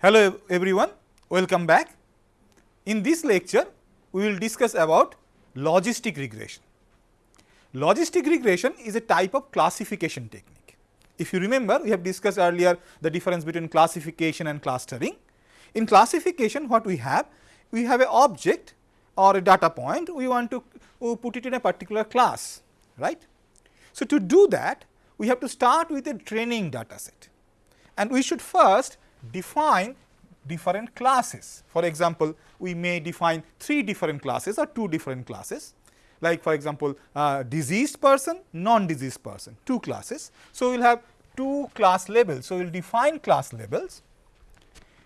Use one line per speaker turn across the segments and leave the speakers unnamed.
Hello everyone, welcome back. In this lecture, we will discuss about logistic regression. Logistic regression is a type of classification technique. If you remember, we have discussed earlier the difference between classification and clustering. In classification, what we have? We have an object or a data point, we want to uh, put it in a particular class, right. So, to do that, we have to start with a training data set and we should first define different classes. For example, we may define 3 different classes or 2 different classes like for example, uh, diseased person, non-diseased person, 2 classes. So, we will have 2 class labels. So, we will define class labels.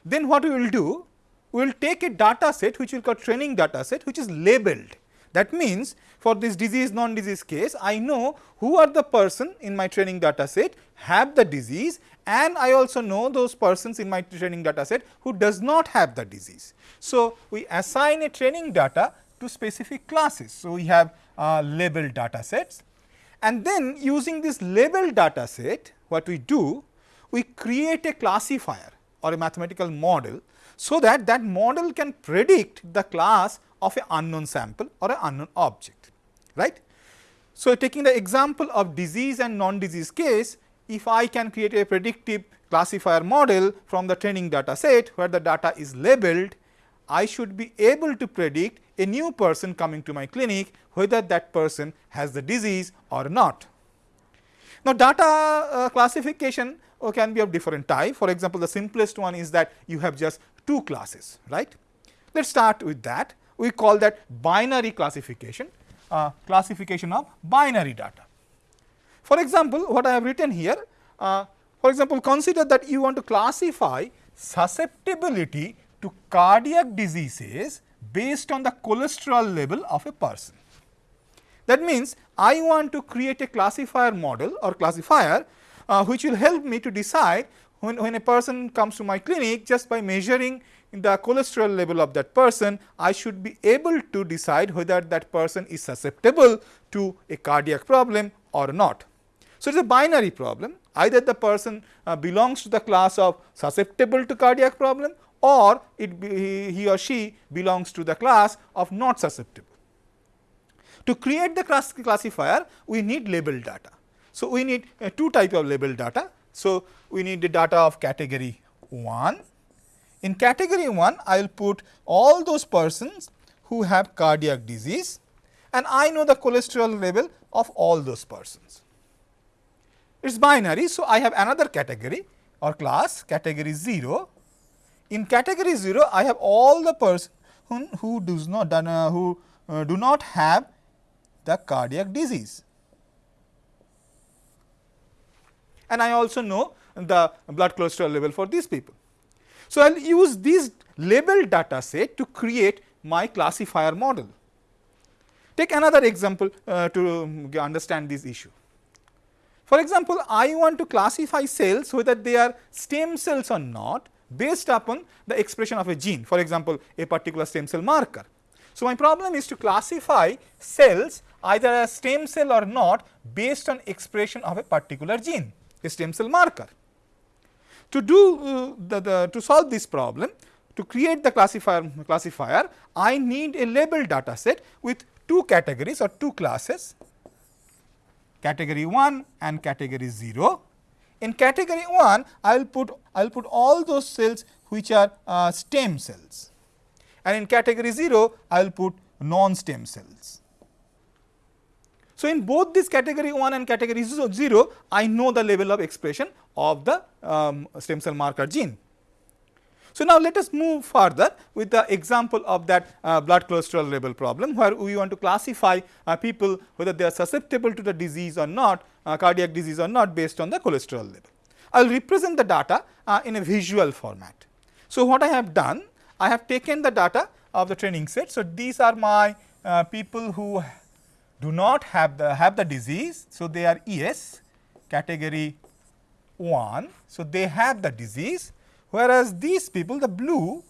Then what we will do? We will take a data set which we will call training data set which is labeled. That means, for this disease non-disease case, I know who are the person in my training data set have the disease and I also know those persons in my training data set who does not have the disease. So, we assign a training data to specific classes. So, we have uh, labeled data sets and then using this labeled data set what we do we create a classifier or a mathematical model so that that model can predict the class of an unknown sample or an unknown object right. So, taking the example of disease and non-disease case if I can create a predictive classifier model from the training data set where the data is labeled, I should be able to predict a new person coming to my clinic whether that person has the disease or not. Now, data uh, classification uh, can be of different type. For example, the simplest one is that you have just two classes, right. Let us start with that. We call that binary classification, uh, classification of binary data. For example, what I have written here, uh, for example, consider that you want to classify susceptibility to cardiac diseases based on the cholesterol level of a person. That means, I want to create a classifier model or classifier uh, which will help me to decide when, when a person comes to my clinic just by measuring the cholesterol level of that person, I should be able to decide whether that person is susceptible to a cardiac problem or not. So, it is a binary problem either the person uh, belongs to the class of susceptible to cardiac problem or it be, he or she belongs to the class of not susceptible. To create the class classifier we need label data. So, we need uh, two type of label data. So, we need the data of category 1. In category 1 I will put all those persons who have cardiac disease and I know the cholesterol level of all those persons it is binary. So, I have another category or class category 0. In category 0, I have all the person who, does not uh, who uh, do not have the cardiac disease. And I also know the blood cholesterol level for these people. So, I will use this label data set to create my classifier model. Take another example uh, to understand this issue. For example, I want to classify cells whether they are stem cells or not based upon the expression of a gene for example, a particular stem cell marker. So, my problem is to classify cells either as stem cell or not based on expression of a particular gene a stem cell marker. To do uh, the, the, to solve this problem to create the classifier classifier I need a label data set with two categories or two classes category 1 and category 0. In category 1, I will put I will put all those cells which are uh, stem cells and in category 0, I will put non-stem cells. So, in both this category 1 and category 0, I know the level of expression of the um, stem cell marker gene. So, now let us move further with the example of that uh, blood cholesterol level problem, where we want to classify uh, people whether they are susceptible to the disease or not, uh, cardiac disease or not based on the cholesterol level. I will represent the data uh, in a visual format. So, what I have done, I have taken the data of the training set. So, these are my uh, people who do not have the have the disease. So, they are ES category 1. So, they have the disease whereas these people the blue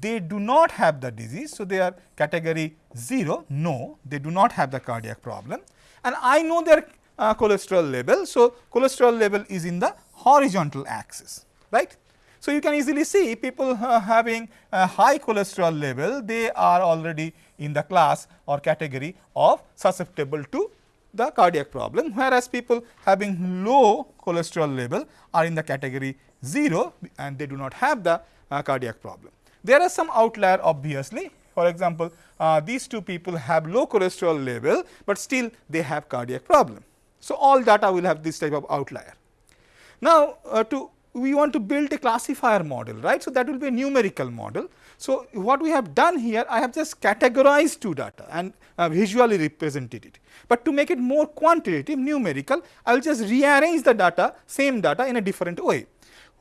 they do not have the disease. So, they are category 0 no they do not have the cardiac problem and I know their uh, cholesterol level. So, cholesterol level is in the horizontal axis right. So, you can easily see people uh, having a high cholesterol level, they are already in the class or category of susceptible to the cardiac problem, whereas people having low cholesterol level are in the category 0 and they do not have the uh, cardiac problem. There are some outlier obviously, for example, uh, these two people have low cholesterol level, but still they have cardiac problem. So, all data will have this type of outlier. Now, uh, to we want to build a classifier model, right. So, that will be a numerical model. So, what we have done here, I have just categorized two data and uh, visually represented it. But to make it more quantitative, numerical, I will just rearrange the data, same data in a different way.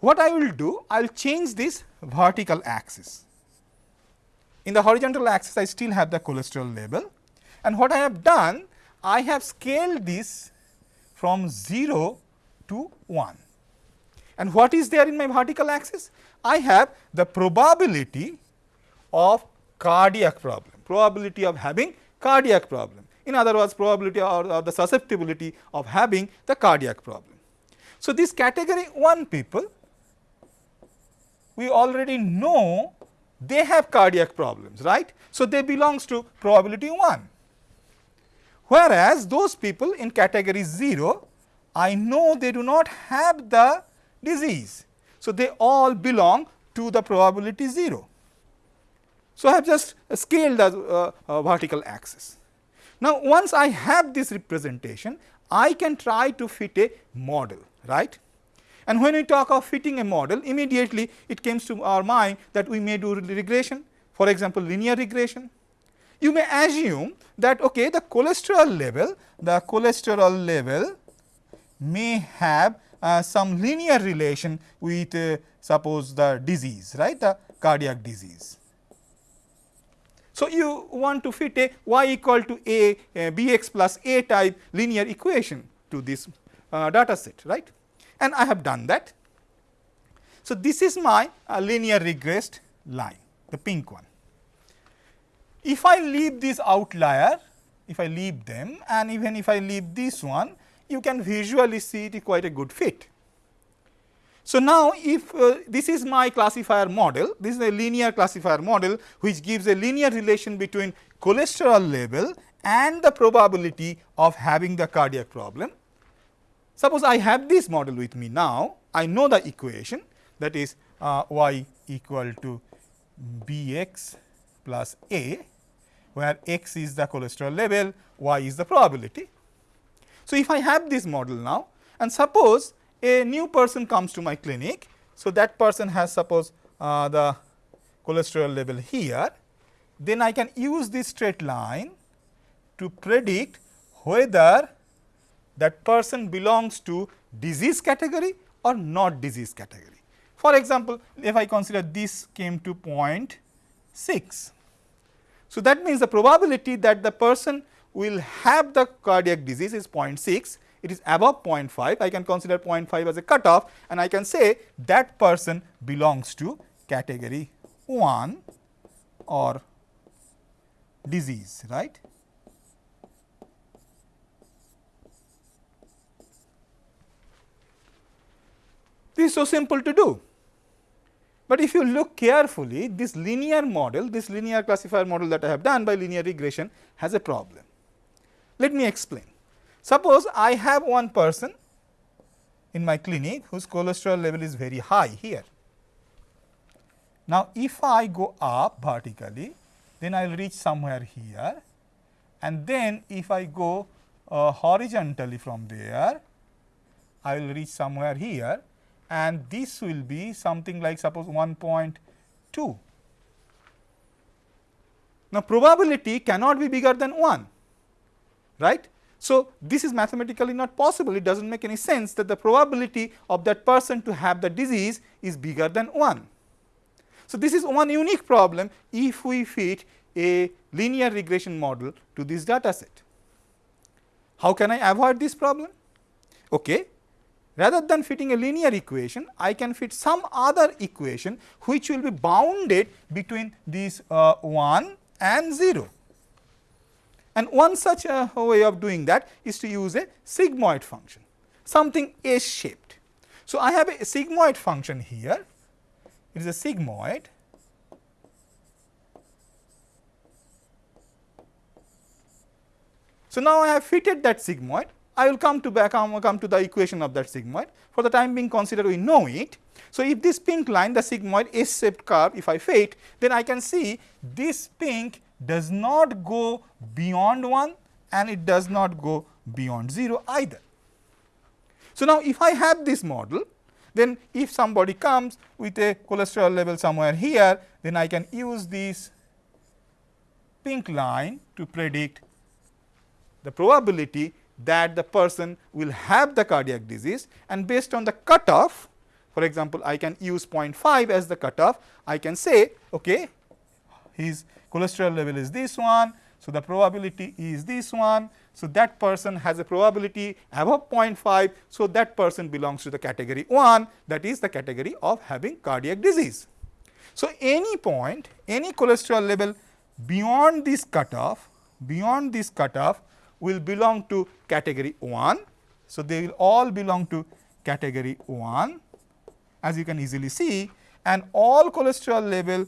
What I will do, I will change this vertical axis. In the horizontal axis, I still have the cholesterol level and what I have done, I have scaled this from 0 to 1. And what is there in my vertical axis? I have the probability of cardiac problem, probability of having cardiac problem. In other words, probability or, or the susceptibility of having the cardiac problem. So, this category 1 people, we already know they have cardiac problems, right. So, they belongs to probability 1. Whereas, those people in category 0, I know they do not have the disease. So, they all belong to the probability 0. So, I have just scaled the uh, uh, vertical axis. Now, once I have this representation, I can try to fit a model, right. And when we talk of fitting a model, immediately it comes to our mind that we may do regression, for example, linear regression. You may assume that okay, the cholesterol level, the cholesterol level may have uh, some linear relation with uh, suppose the disease right the cardiac disease. So, you want to fit a y equal to a, a bx plus a type linear equation to this uh, data set right and I have done that. So, this is my uh, linear regressed line the pink one. If I leave this outlier if I leave them and even if I leave this one you can visually see it is quite a good fit. So, now if uh, this is my classifier model, this is a linear classifier model which gives a linear relation between cholesterol level and the probability of having the cardiac problem. Suppose I have this model with me now, I know the equation that is uh, y equal to b x plus a, where x is the cholesterol level, y is the probability. So, if I have this model now and suppose a new person comes to my clinic. So, that person has suppose uh, the cholesterol level here, then I can use this straight line to predict whether that person belongs to disease category or not disease category. For example, if I consider this came to 0.6. So, that means the probability that the person will have the cardiac disease is 0.6 it is above 0.5, I can consider 0.5 as a cutoff and I can say that person belongs to category 1 or disease, right. Is so simple to do. But if you look carefully, this linear model, this linear classifier model that I have done by linear regression has a problem. Let me explain. Suppose I have one person in my clinic whose cholesterol level is very high here. Now, if I go up vertically, then I will reach somewhere here and then if I go uh, horizontally from there, I will reach somewhere here and this will be something like suppose 1.2. Now, probability cannot be bigger than 1, right. So, this is mathematically not possible, it does not make any sense that the probability of that person to have the disease is bigger than 1. So, this is one unique problem if we fit a linear regression model to this data set. How can I avoid this problem? Okay. Rather than fitting a linear equation, I can fit some other equation which will be bounded between these uh, 1 and 0. And one such a way of doing that is to use a sigmoid function, something S shaped. So, I have a sigmoid function here it is a sigmoid So, now I have fitted that sigmoid I will come to back um, come to the equation of that sigmoid for the time being consider we know it. So, if this pink line the sigmoid S shaped curve if I fit then I can see this pink does not go beyond 1 and it does not go beyond 0 either. So, now if I have this model then if somebody comes with a cholesterol level somewhere here then I can use this pink line to predict the probability that the person will have the cardiac disease and based on the cutoff for example, I can use 0.5 as the cutoff I can say okay his cholesterol level is this one. So, the probability is this one. So, that person has a probability above 0.5. So, that person belongs to the category 1 that is the category of having cardiac disease. So, any point any cholesterol level beyond this cutoff beyond this cutoff will belong to category 1. So, they will all belong to category 1 as you can easily see and all cholesterol level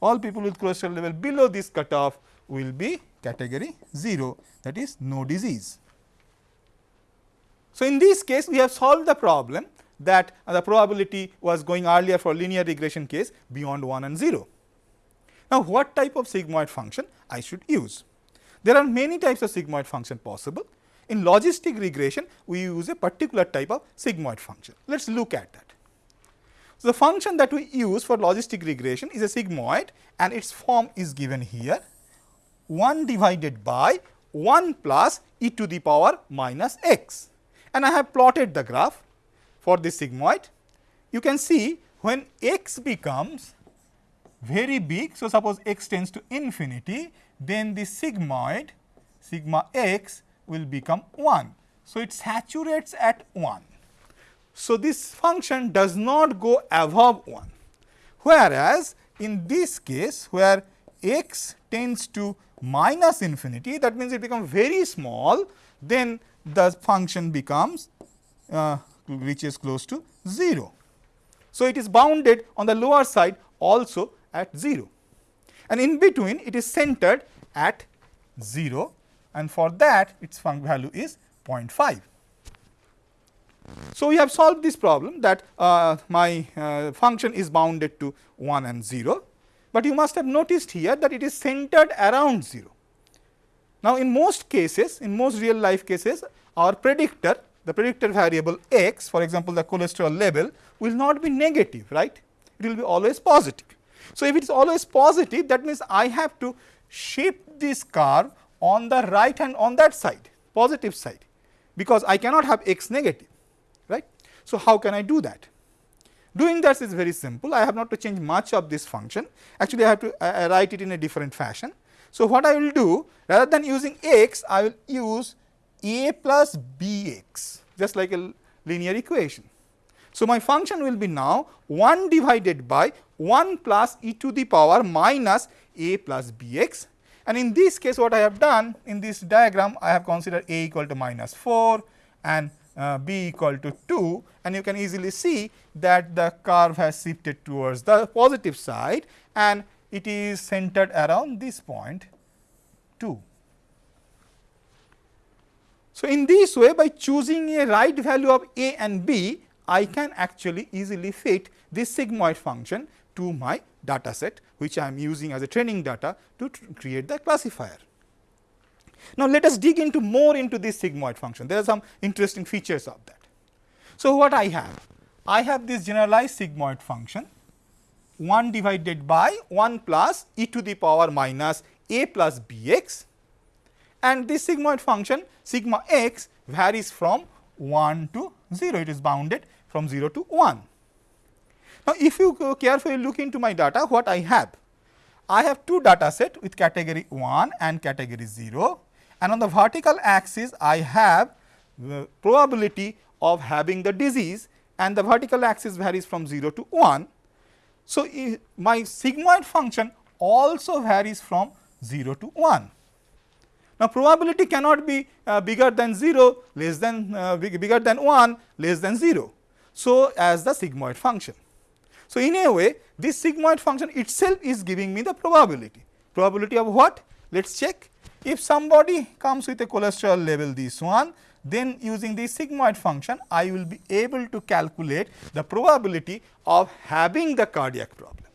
all people with cholesterol level below this cutoff will be category 0 that is no disease. So, in this case we have solved the problem that the probability was going earlier for linear regression case beyond 1 and 0. Now, what type of sigmoid function I should use? There are many types of sigmoid function possible. In logistic regression, we use a particular type of sigmoid function. Let us look at that. So, the function that we use for logistic regression is a sigmoid and its form is given here 1 divided by 1 plus e to the power minus x and I have plotted the graph for this sigmoid. You can see when x becomes very big. So, suppose x tends to infinity then the sigmoid sigma x will become 1. So, it saturates at 1. So, this function does not go above 1, whereas in this case where x tends to minus infinity that means it becomes very small then the function becomes uh, reaches close to 0. So, it is bounded on the lower side also at 0 and in between it is centered at 0 and for that its function value is 0.5. So, we have solved this problem that uh, my uh, function is bounded to 1 and 0, but you must have noticed here that it is centered around 0. Now, in most cases in most real life cases our predictor the predictor variable x for example, the cholesterol level will not be negative right it will be always positive. So, if it is always positive that means I have to shape this curve on the right hand on that side positive side because I cannot have x negative right. So, how can I do that? Doing that is very simple I have not to change much of this function actually I have to write it in a different fashion. So, what I will do rather than using x I will use a plus b x just like a linear equation. So, my function will be now 1 divided by 1 plus e to the power minus a plus b x and in this case what I have done in this diagram I have considered a equal to minus 4 and uh, b equal to 2 and you can easily see that the curve has shifted towards the positive side and it is centered around this point 2. So, in this way by choosing a right value of a and b I can actually easily fit this sigmoid function to my data set which I am using as a training data to create the classifier. Now, let us dig into more into this sigmoid function there are some interesting features of that. So, what I have? I have this generalized sigmoid function 1 divided by 1 plus e to the power minus a plus b x and this sigmoid function sigma x varies from 1 to 0 it is bounded from 0 to 1. Now, if you carefully look into my data what I have? I have two data set with category 1 and category 0 and on the vertical axis I have the probability of having the disease and the vertical axis varies from 0 to 1. So, my sigmoid function also varies from 0 to 1. Now, probability cannot be uh, bigger than 0 less than uh, bigger than 1 less than 0. So, as the sigmoid function. So, in a way this sigmoid function itself is giving me the probability. Probability of what? Let us check. If somebody comes with a cholesterol level this one, then using the sigmoid function I will be able to calculate the probability of having the cardiac problem.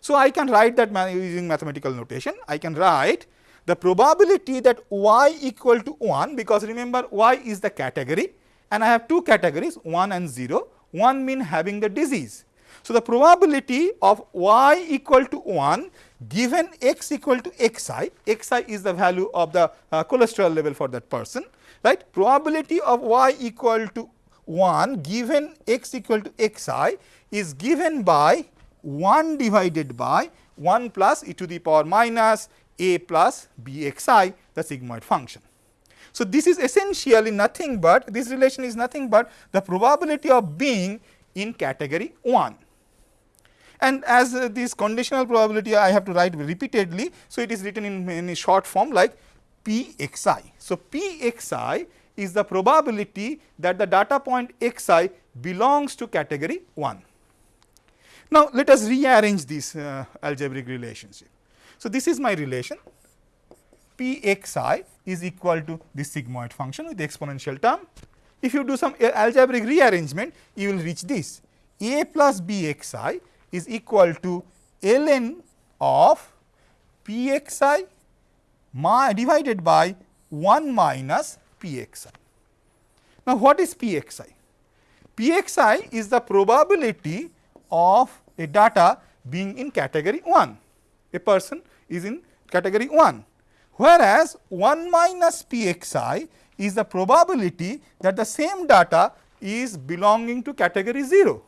So, I can write that using mathematical notation. I can write the probability that y equal to 1 because remember y is the category and I have two categories 1 and 0, 1 mean having the disease. So, the probability of y equal to 1 given x equal to xi, xi is the value of the uh, cholesterol level for that person, right. Probability of y equal to 1 given x equal to xi is given by 1 divided by 1 plus e to the power minus a plus bxi the sigmoid function. So, this is essentially nothing but this relation is nothing but the probability of being in category 1. And as uh, this conditional probability I have to write repeatedly. So, it is written in, in a short form like p x i. So, p x i is the probability that the data point x i belongs to category 1. Now, let us rearrange this uh, algebraic relationship. So, this is my relation p x i is equal to this sigmoid function with the exponential term. If you do some uh, algebraic rearrangement, you will reach this a plus b x i is equal to ln of p x i divided by 1 minus p x i. Now, what is p x i? p x i is the probability of a data being in category 1. A person is in category 1 whereas 1 minus pxi is the probability that the same data is belonging to category 0.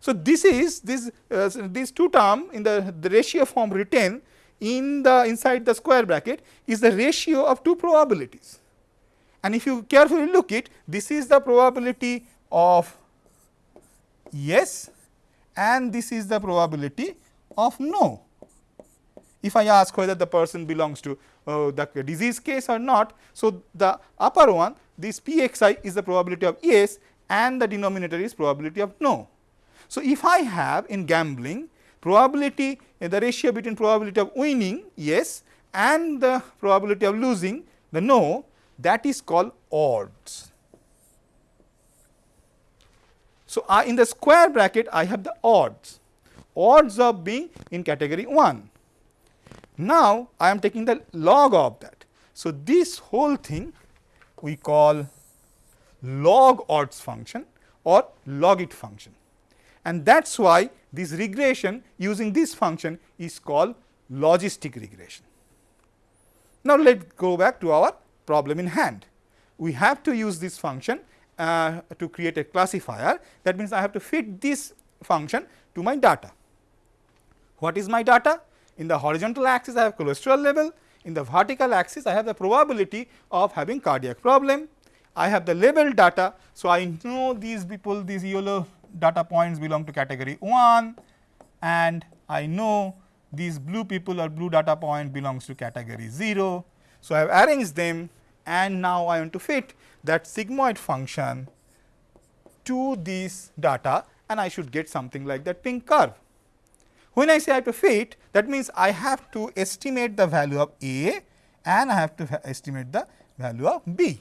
So, this is this uh, these two term in the, the ratio form written in the inside the square bracket is the ratio of two probabilities. And if you carefully look it, this is the probability of yes and this is the probability of no. If I ask whether the person belongs to uh, the disease case or not. So, the upper one this p x i is the probability of yes and the denominator is probability of no. So, if I have in gambling probability uh, the ratio between probability of winning yes and the probability of losing the no that is called odds. So, I in the square bracket I have the odds, odds of being in category 1. Now, I am taking the log of that. So, this whole thing we call log odds function or logit function and that is why this regression using this function is called logistic regression. Now, let us go back to our problem in hand. We have to use this function uh, to create a classifier that means I have to fit this function to my data. What is my data? In the horizontal axis I have cholesterol level, in the vertical axis I have the probability of having cardiac problem. I have the label data. So, I know these people these yellow data points belong to category 1 and I know these blue people or blue data point belongs to category 0. So, I have arranged them and now I want to fit that sigmoid function to this data and I should get something like that pink curve. When I say I have to fit that means I have to estimate the value of A and I have to estimate the value of B.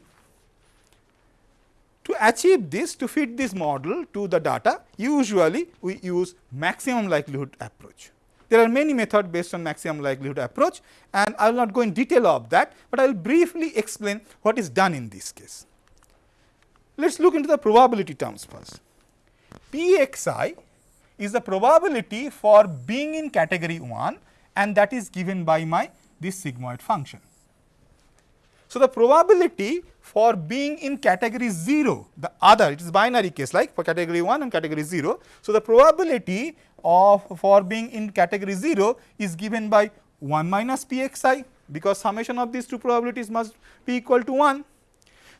To achieve this to fit this model to the data usually we use maximum likelihood approach. There are many methods based on maximum likelihood approach and I will not go in detail of that, but I will briefly explain what is done in this case. Let us look into the probability terms first. Pxi is the probability for being in category 1 and that is given by my this sigmoid function. So, the probability for being in category 0, the other it is binary case like for category 1 and category 0. So, the probability of for being in category 0 is given by 1 minus pxi because summation of these two probabilities must be equal to 1.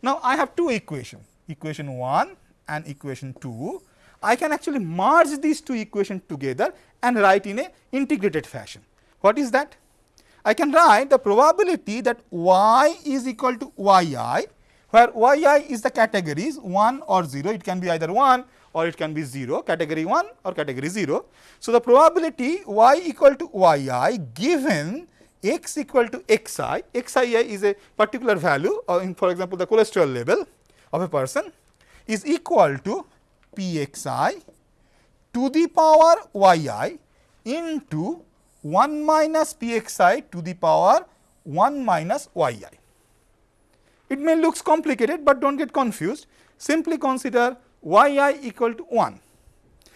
Now, I have two equations equation 1 and equation 2. I can actually merge these two equations together and write in a integrated fashion. What is that? I can write the probability that y is equal to yi, where yi is the categories 1 or 0, it can be either 1 or it can be 0 category 1 or category 0. So, the probability y equal to y i given x equal to xi, xi is a particular value or in for example, the cholesterol level of a person is equal to p x i to the power y i into 1 minus p x i to the power 1 minus y i. It may looks complicated, but do not get confused simply consider y i equal to 1.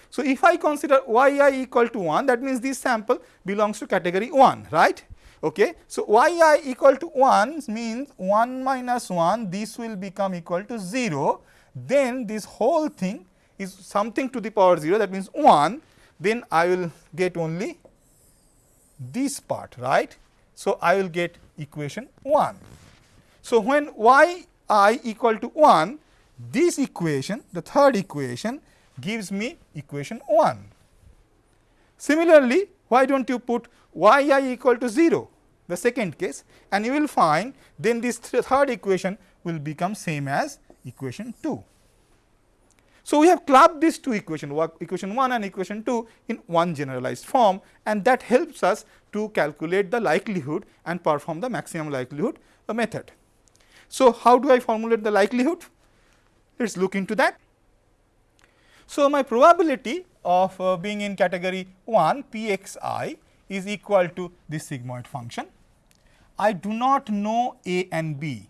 So, if I consider y i equal to 1 that means this sample belongs to category 1 right. Okay. So, y i equal to 1 means 1 minus 1 this will become equal to 0 then this whole thing is something to the power 0 that means 1 then I will get only this part right. So, I will get equation 1. So, when y i equal to 1 this equation the third equation gives me equation 1. Similarly, why do not you put y i equal to 0 the second case and you will find then this th third equation will become same as equation 2. So, we have clubbed these two equations equation 1 and equation 2 in one generalized form and that helps us to calculate the likelihood and perform the maximum likelihood method. So, how do I formulate the likelihood? Let us look into that. So, my probability of uh, being in category 1 p x i is equal to this sigmoid function. I do not know a and b.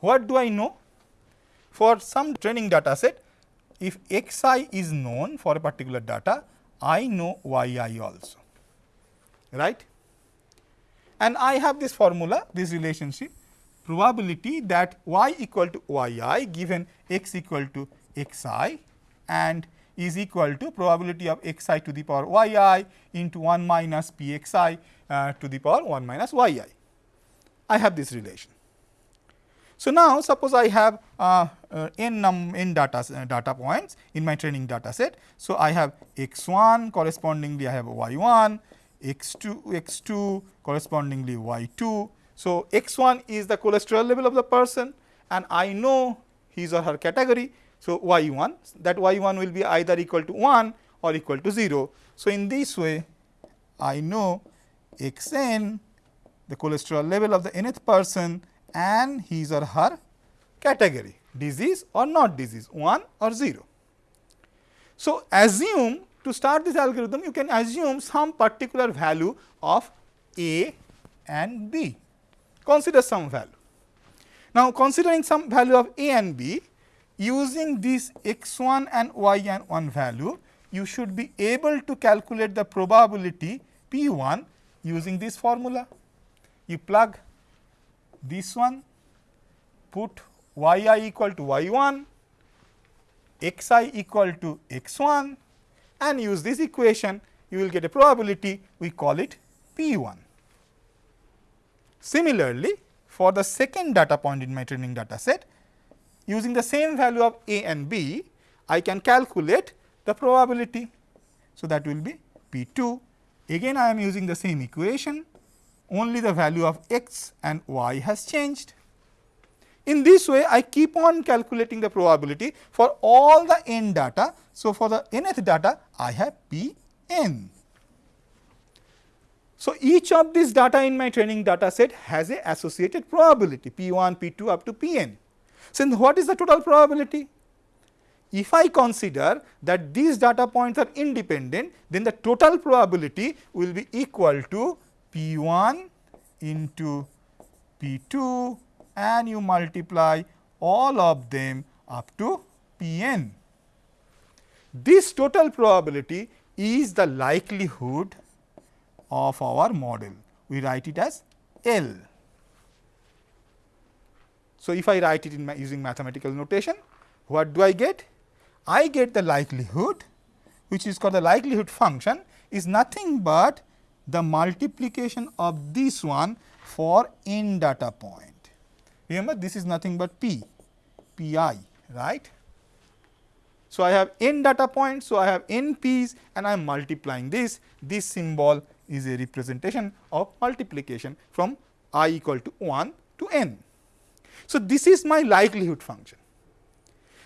What do I know? For some training data set, if x i is known for a particular data, I know y i also, right. And I have this formula, this relationship probability that y equal to y i given x equal to x i and is equal to probability of x i to the power y i into 1 minus p x i uh, to the power 1 minus yi. I have this relation. So, now suppose I have uh, uh, n num n data uh, data points in my training data set. So, I have x 1 correspondingly I have y 1, x 2 x 2 correspondingly y 2 so, x 1 is the cholesterol level of the person and I know his or her category. So, y 1 that y 1 will be either equal to 1 or equal to 0. So, in this way I know x n the cholesterol level of the nth person and his or her category disease or not disease 1 or 0. So, assume to start this algorithm you can assume some particular value of a and b consider some value. Now, considering some value of a and b using this x 1 and y and 1 value, you should be able to calculate the probability p 1 using this formula. You plug this one, put y i equal to y 1, x i equal to x 1 and use this equation, you will get a probability, we call it p 1. Similarly, for the second data point in my training data set, using the same value of a and b, I can calculate the probability. So, that will be p 2. Again I am using the same equation, only the value of x and y has changed. In this way, I keep on calculating the probability for all the n data. So, for the nth data, I have p n. So, each of these data in my training data set has a associated probability p 1, p 2 up to p n. So, what is the total probability? If I consider that these data points are independent, then the total probability will be equal to p 1 into p 2 and you multiply all of them up to p n. This total probability is the likelihood of our model. We write it as L. So, if I write it in my using mathematical notation, what do I get? I get the likelihood which is called the likelihood function is nothing but the multiplication of this one for n data point. Remember this is nothing but p, pi, right. So, I have n data points. So, I have n p's and I am multiplying this, this symbol is a representation of multiplication from i equal to 1 to n. So, this is my likelihood function.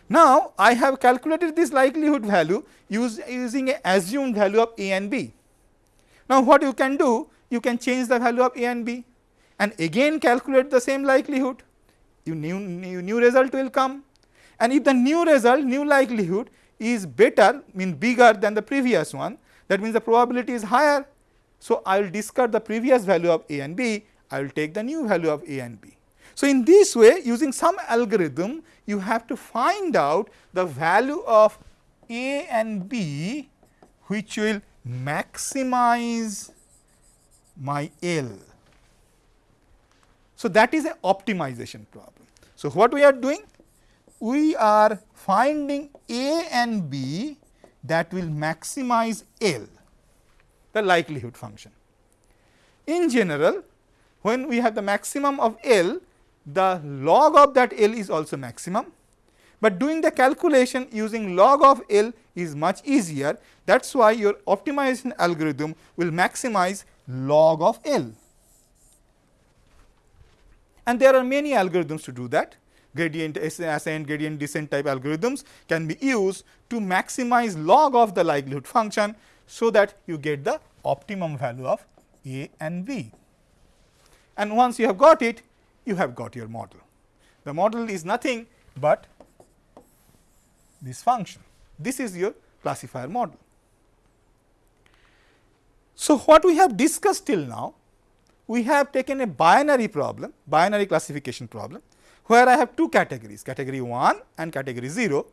Now, I have calculated this likelihood value use, using a assumed value of a and b. Now, what you can do? You can change the value of a and b and again calculate the same likelihood, you new, new, new result will come and if the new result, new likelihood is better mean bigger than the previous one, that means the probability is higher. So, I will discard the previous value of a and b, I will take the new value of a and b. So, in this way using some algorithm you have to find out the value of A and B which will maximize my L. So, that is an optimization problem. So, what we are doing? We are finding A and B that will maximize L, the likelihood function. In general, when we have the maximum of L, the log of that L is also maximum, but doing the calculation using log of L is much easier. That is why your optimization algorithm will maximize log of L. And there are many algorithms to do that. Gradient ascent, gradient descent type algorithms can be used to maximize log of the likelihood function, so that you get the optimum value of A and B. And once you have got it, you have got your model. The model is nothing but this function. This is your classifier model. So, what we have discussed till now, we have taken a binary problem, binary classification problem, where I have two categories, category 1 and category 0.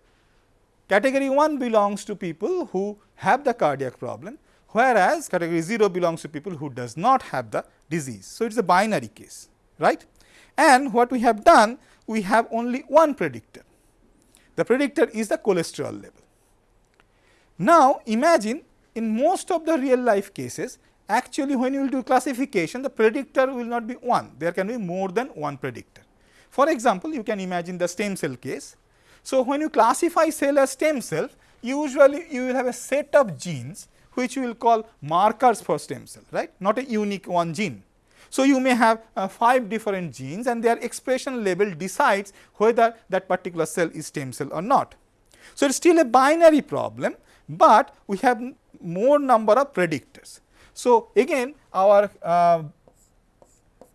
Category 1 belongs to people who have the cardiac problem, whereas category 0 belongs to people who does not have the disease. So, it is a binary case, right and what we have done we have only one predictor. The predictor is the cholesterol level. Now, imagine in most of the real life cases actually when you will do classification the predictor will not be one, there can be more than one predictor. For example, you can imagine the stem cell case. So, when you classify cell as stem cell usually you will have a set of genes which you will call markers for stem cell right not a unique one gene. So, you may have uh, 5 different genes and their expression level decides whether that particular cell is stem cell or not. So, it is still a binary problem, but we have more number of predictors. So, again our uh,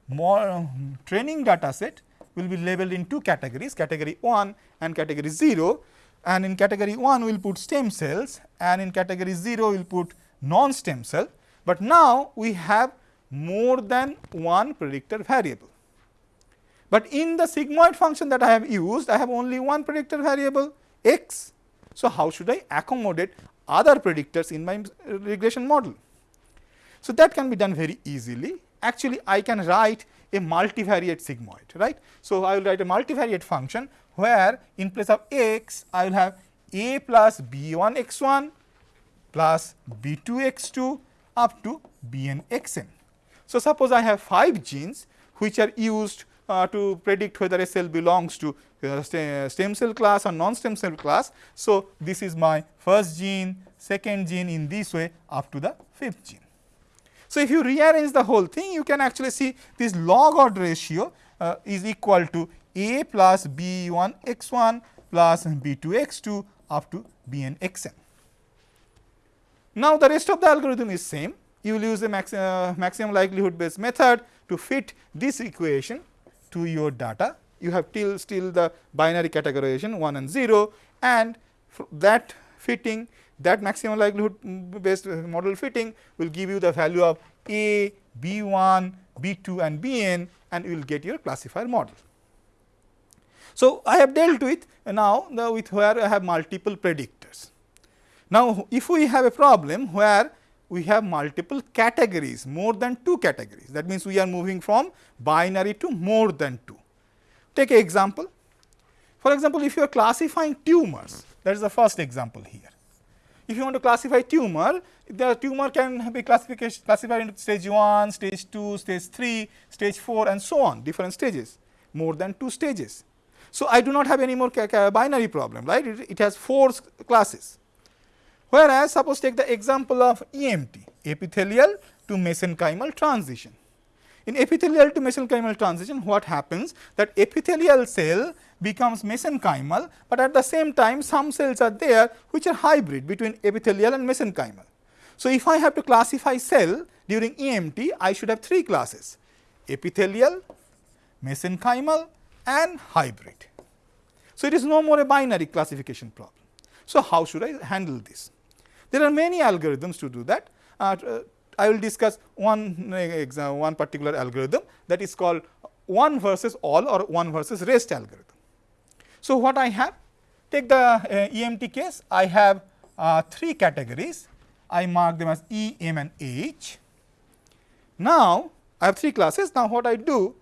more uh, training data set will be labeled in two categories category 1 and category 0 and in category 1 we will put stem cells and in category 0 we will put non stem cell. But now we have more than one predictor variable. But in the sigmoid function that I have used, I have only one predictor variable x. So, how should I accommodate other predictors in my regression model? So, that can be done very easily. Actually, I can write a multivariate sigmoid, right. So, I will write a multivariate function where in place of x, I will have a plus b 1 x 1 plus b 2 x 2 up to b n x n. So, suppose I have 5 genes which are used uh, to predict whether a cell belongs to uh, stem cell class or non-stem cell class. So, this is my first gene, second gene in this way up to the fifth gene. So, if you rearrange the whole thing you can actually see this log odd ratio uh, is equal to a plus b 1 x 1 plus b 2 x 2 up to b n x n. Now, the rest of the algorithm is same you will use a max, uh, maximum likelihood based method to fit this equation to your data. You have still still the binary categorization 1 and 0 and that fitting that maximum likelihood mm, based model fitting will give you the value of A, B1, B2 and Bn and you will get your classifier model. So, I have dealt with now the with where I have multiple predictors. Now, if we have a problem where we have multiple categories, more than two categories. That means, we are moving from binary to more than two. Take an example. For example, if you are classifying tumors, that is the first example here. If you want to classify tumor, the tumor can be classified into stage 1, stage 2, stage 3, stage 4 and so on, different stages, more than two stages. So, I do not have any more binary problem, right? It, it has four classes. Whereas, suppose take the example of EMT, epithelial to mesenchymal transition. In epithelial to mesenchymal transition, what happens that epithelial cell becomes mesenchymal, but at the same time some cells are there which are hybrid between epithelial and mesenchymal. So, if I have to classify cell during EMT, I should have three classes epithelial, mesenchymal and hybrid. So, it is no more a binary classification problem. So, how should I handle this? There are many algorithms to do that. Uh, I will discuss one example, one particular algorithm that is called one versus all or one versus rest algorithm. So, what I have? Take the uh, EMT case, I have uh, three categories, I mark them as E, M and H. Now, I have three classes, now what I do?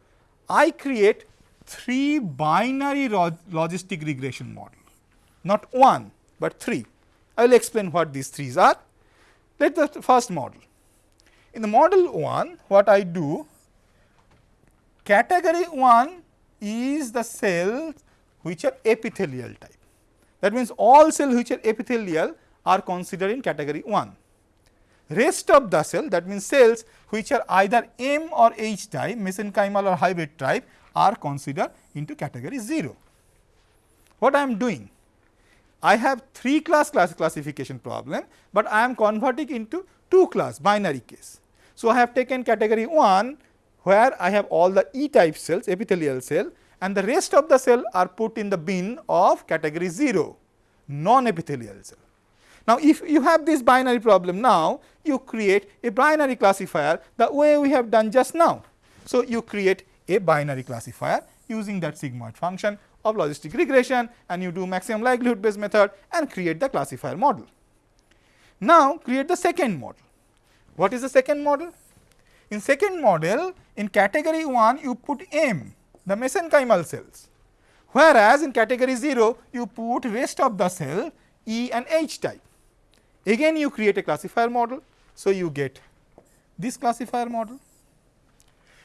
I create three binary log logistic regression model, not one, but three. I will explain what these threes are. Let the first model. In the model 1, what I do, category 1 is the cells which are epithelial type. That means, all cells which are epithelial are considered in category 1. Rest of the cell that means, cells which are either M or H type mesenchymal or hybrid type are considered into category 0. What I am doing? I have 3 class class classification problem, but I am converting into 2 class binary case. So, I have taken category 1 where I have all the E type cells epithelial cell and the rest of the cell are put in the bin of category 0 non epithelial cell. Now, if you have this binary problem now, you create a binary classifier the way we have done just now. So, you create a binary classifier using that sigmoid function of logistic regression and you do maximum likelihood based method and create the classifier model. Now, create the second model. What is the second model? In second model, in category 1 you put M the mesenchymal cells. Whereas, in category 0 you put rest of the cell E and H type. Again you create a classifier model. So, you get this classifier model.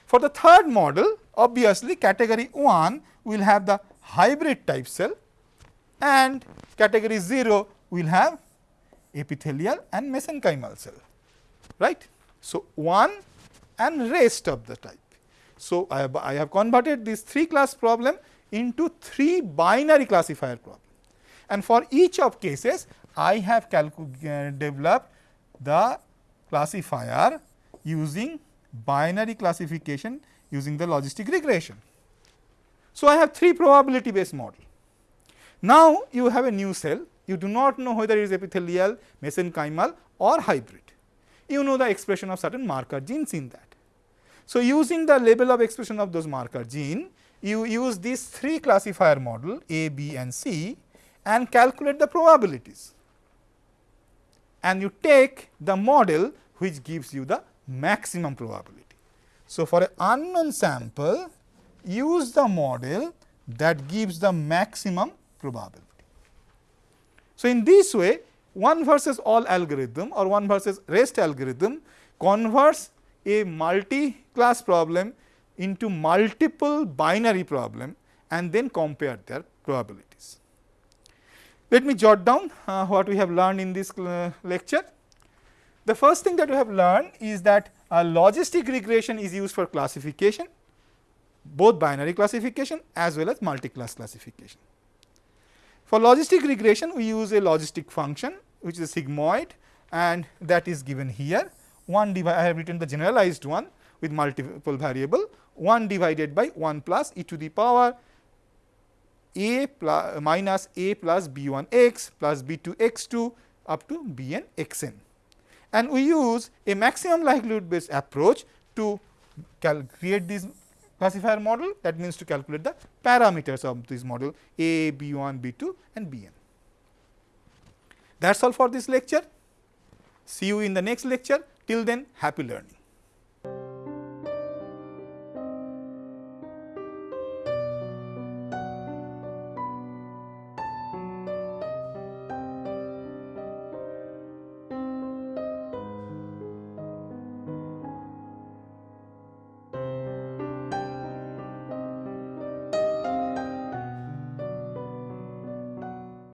For the third model obviously category 1 will have the hybrid type cell and category 0 will have epithelial and mesenchymal cell right. So, 1 and rest of the type. So, I have, I have converted this 3 class problem into 3 binary classifier problem and for each of cases I have uh, developed the classifier using binary classification using the logistic regression. So, I have 3 probability based model. Now, you have a new cell, you do not know whether it is epithelial, mesenchymal or hybrid. You know the expression of certain marker genes in that. So, using the label of expression of those marker gene, you use these three classifier model A, B and C and calculate the probabilities. And you take the model which gives you the maximum probability. So, for an unknown sample, use the model that gives the maximum probability. So, in this way, one versus all algorithm or one versus rest algorithm converts a multi class problem into multiple binary problem and then compare their probabilities. Let me jot down uh, what we have learned in this uh, lecture. The first thing that we have learned is that a logistic regression is used for classification, both binary classification as well as multi-class classification. For logistic regression, we use a logistic function which is a sigmoid and that is given here 1 divided I have written the generalized one with multiple variable 1 divided by 1 plus e to the power a plus minus a plus b 1 x plus b 2 x 2 up to b n x n. And we use a maximum likelihood based approach to create this classifier model that means to calculate the parameters of this model a, b 1, b 2 and b n. That is all for this lecture. See you in the next lecture. Till then, happy learning.